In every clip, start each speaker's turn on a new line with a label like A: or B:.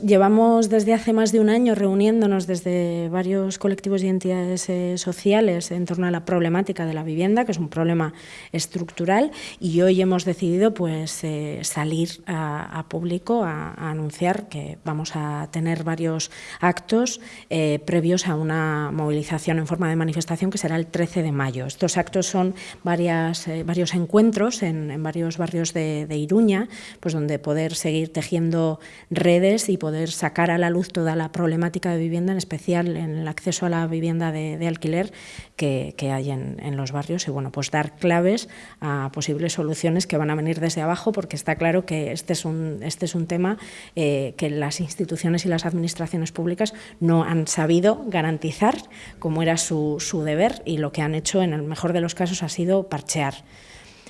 A: Llevamos desde hace más de un año reuniéndonos desde varios colectivos y entidades eh, sociales en torno a la problemática de la vivienda, que es un problema estructural, y hoy hemos decidido pues, eh, salir a, público a, anunciar que vamos a tener varios actos eh, previos a una movilización en forma de manifestación que será el 13 de mayo. Estos actos son varios encuentros en, varios barrios de, de, Iruña, pues, donde poder seguir tejiendo redes y poder poder sacar a la luz toda la problemática de vivienda, en especial en el acceso a la vivienda de, alquiler que, hay en, los barrios y bueno, pues dar claves a posibles soluciones que van a venir desde abajo porque está claro que este es un, este es un tema eh, que las instituciones y las administraciones públicas no han sabido garantizar como era su, su deber y lo que han hecho en el mejor de los casos ha sido parchear.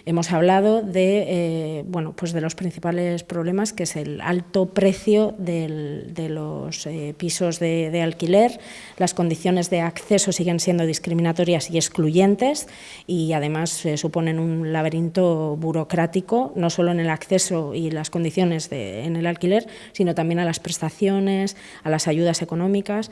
A: Hemos hablado de, eh, bueno, pues de los principales problemas, que es el alto precio de los eh, pisos de, alquiler, las condiciones de acceso siguen siendo discriminatorias y excluyentes y además eh, suponen un laberinto burocrático, no solo en el acceso y las condiciones en el alquiler, sino también a las prestaciones, a las ayudas económicas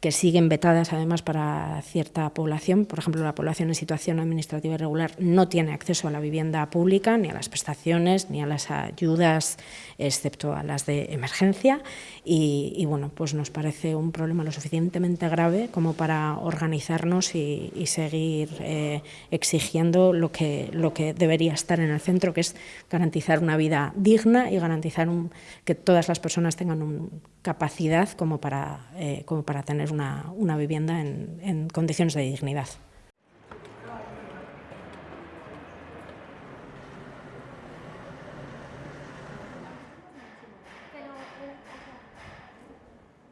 A: que siguen vetadas además para cierta población. Por ejemplo, la población en situación administrativa irregular no tiene acceso a la vivienda pública, ni a las prestaciones, ni a las ayudas, excepto a las de emergencia. Y, bueno, pues nos parece un problema lo suficientemente grave como para organizarnos y, seguir eh, exigiendo lo que, lo que debería estar en el centro, que es garantizar una vida digna y garantizar que todas las personas tengan capacidad como para, eh, como para tener una, vivienda en condiciones de dignidad.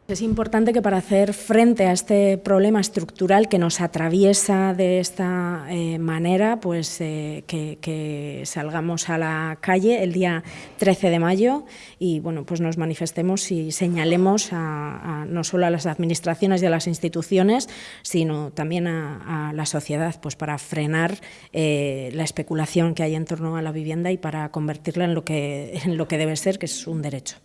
A: Es importante que para hacer frente a este problema estructural que nos atraviesa de esta eh, manera, pues eh, que, salgamos a la calle el día 13 de mayo y bueno, pues nos manifestemos y señalemos a, no solo a las administraciones y a las instituciones, sino también a, la sociedad, pues para frenar eh, la especulación que hay en torno a la vivienda y para convertirla en lo que, en lo que debe ser, que es un derecho.